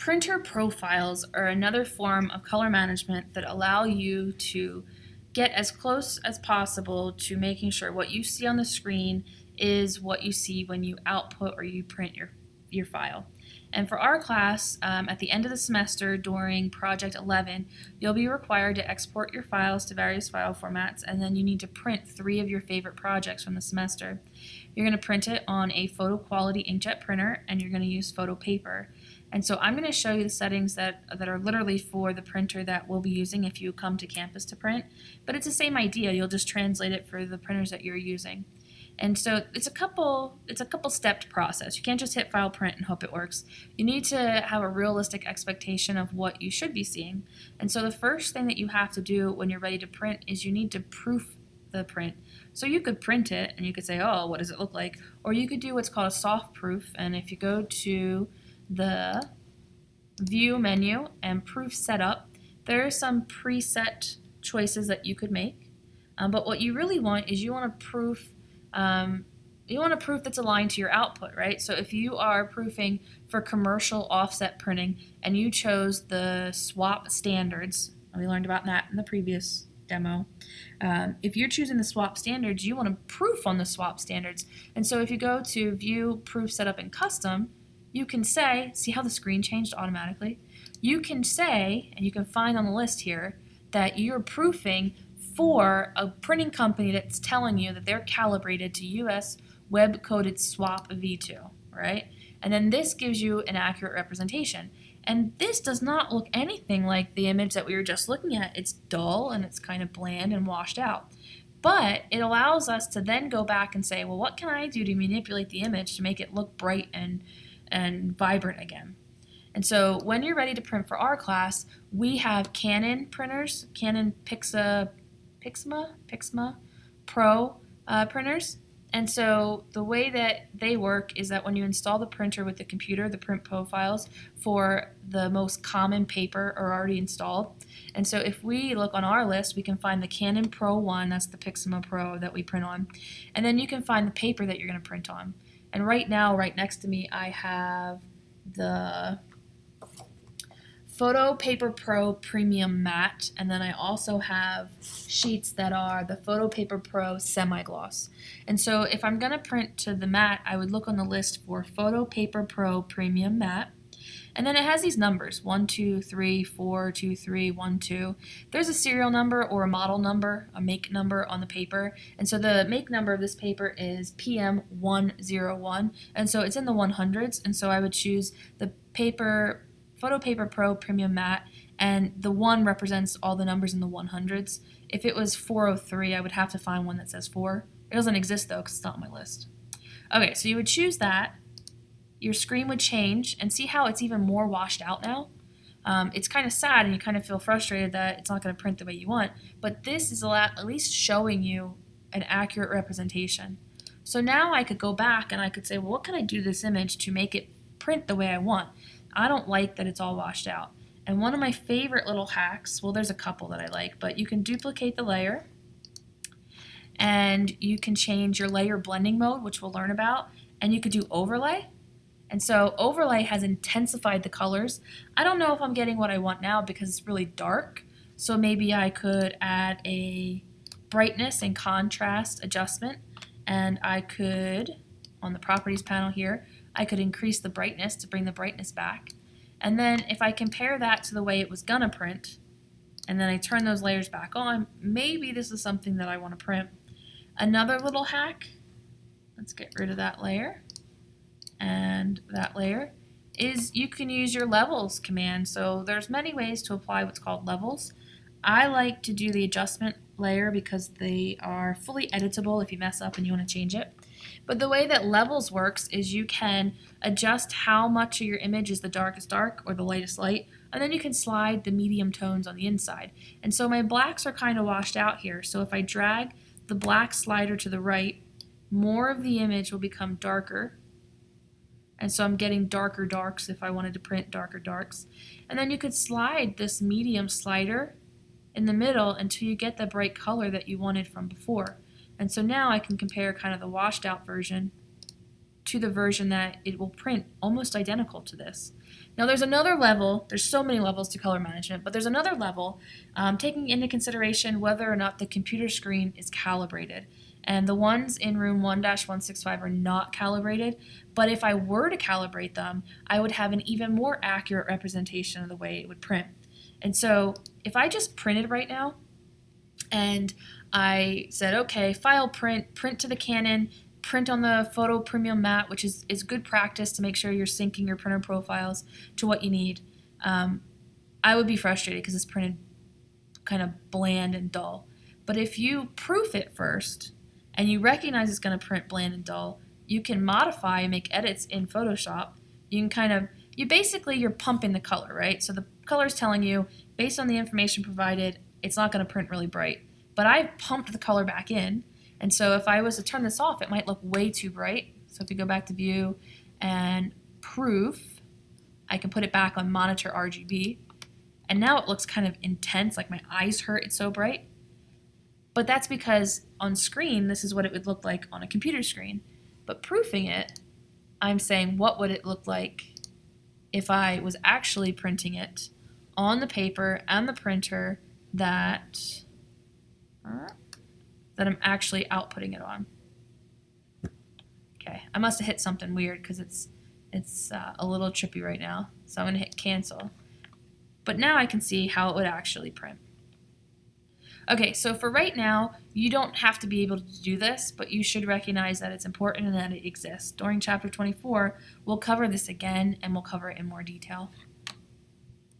Printer profiles are another form of color management that allow you to get as close as possible to making sure what you see on the screen is what you see when you output or you print your, your file. And for our class, um, at the end of the semester during Project 11, you'll be required to export your files to various file formats, and then you need to print three of your favorite projects from the semester. You're going to print it on a photo quality inkjet printer, and you're going to use photo paper. And so I'm going to show you the settings that, that are literally for the printer that we'll be using if you come to campus to print. But it's the same idea. You'll just translate it for the printers that you're using. And so it's a couple it's a couple stepped process. You can't just hit file print and hope it works. You need to have a realistic expectation of what you should be seeing. And so the first thing that you have to do when you're ready to print is you need to proof the print. So you could print it and you could say, oh, what does it look like? Or you could do what's called a soft proof. And if you go to the view menu and proof setup, there are some preset choices that you could make. Um, but what you really want is you want to proof um, you want a proof that's aligned to your output, right? So if you are proofing for commercial offset printing and you chose the SWOP standards, we learned about that in the previous demo. Um, if you're choosing the SWOP standards, you want to proof on the SWOP standards. And so if you go to view proof setup in custom, you can say, see how the screen changed automatically? You can say, and you can find on the list here, that you're proofing for a printing company that's telling you that they're calibrated to US web coated SWOP v2, right? And then this gives you an accurate representation. And this does not look anything like the image that we were just looking at. It's dull and it's kind of bland and washed out. But it allows us to then go back and say, well, what can I do to manipulate the image to make it look bright and, and vibrant again? And so when you're ready to print for our class, we have Canon printers, Canon Pixa Pixma, Pixma Pro uh, printers. And so the way that they work is that when you install the printer with the computer, the print profiles for the most common paper are already installed. And so if we look on our list, we can find the Canon Pro 1, that's the Pixma Pro that we print on. And then you can find the paper that you're going to print on. And right now, right next to me, I have the Photo Paper Pro Premium Matte, and then I also have sheets that are the Photo Paper Pro Semi-Gloss. And so if I'm going to print to the matte, I would look on the list for Photo Paper Pro Premium Matte. And then it has these numbers, 1, 2, 3, 4, 2, 3, 1, 2. There's a serial number or a model number, a make number on the paper. And so the make number of this paper is PM101. And so it's in the 100s. And so I would choose the paper Photo Paper Pro Premium Matte, and the 1 represents all the numbers in the 100s. If it was 403, I would have to find one that says 4. It doesn't exist though because it's not on my list. Okay, so you would choose that. Your screen would change, and see how it's even more washed out now? Um, it's kind of sad and you kind of feel frustrated that it's not going to print the way you want, but this is at least showing you an accurate representation. So now I could go back and I could say, well, what can I do to this image to make it print the way I want? I don't like that it's all washed out. And one of my favorite little hacks, well there's a couple that I like, but you can duplicate the layer and you can change your layer blending mode, which we'll learn about, and you could do overlay. And so overlay has intensified the colors. I don't know if I'm getting what I want now because it's really dark. So maybe I could add a brightness and contrast adjustment and I could, on the properties panel here, I could increase the brightness to bring the brightness back. And then if I compare that to the way it was gonna print, and then I turn those layers back on, maybe this is something that I want to print. Another little hack, let's get rid of that layer and that layer, is you can use your levels command. So there's many ways to apply what's called levels. I like to do the adjustment layer because they are fully editable if you mess up and you want to change it. But the way that levels works is you can adjust how much of your image is the darkest dark or the lightest light, and then you can slide the medium tones on the inside. And so my blacks are kind of washed out here, so if I drag the black slider to the right, more of the image will become darker. And so I'm getting darker darks if I wanted to print darker darks. And then you could slide this medium slider in the middle until you get the bright color that you wanted from before. And so now I can compare kind of the washed out version to the version that it will print almost identical to this. Now there's another level, there's so many levels to color management, but there's another level um, taking into consideration whether or not the computer screen is calibrated. And the ones in room 1-165 are not calibrated, but if I were to calibrate them, I would have an even more accurate representation of the way it would print. And so if I just printed right now, and I said, okay, file print, print to the Canon, print on the photo premium matte, which is, is good practice to make sure you're syncing your printer profiles to what you need. Um, I would be frustrated because it's printed kind of bland and dull. But if you proof it first and you recognize it's going to print bland and dull, you can modify and make edits in Photoshop. You can kind of, you basically, you're pumping the color, right? So the color is telling you, based on the information provided, it's not going to print really bright. But I've pumped the color back in, and so if I was to turn this off, it might look way too bright. So if you go back to view and proof, I can put it back on monitor RGB. And now it looks kind of intense, like my eyes hurt, it's so bright. But that's because on screen, this is what it would look like on a computer screen. But proofing it, I'm saying what would it look like if I was actually printing it on the paper and the printer that that I'm actually outputting it on. Okay, I must have hit something weird because it's it's uh, a little trippy right now. So I'm going to hit cancel. But now I can see how it would actually print. Okay, so for right now, you don't have to be able to do this, but you should recognize that it's important and that it exists. During chapter 24, we'll cover this again and we'll cover it in more detail.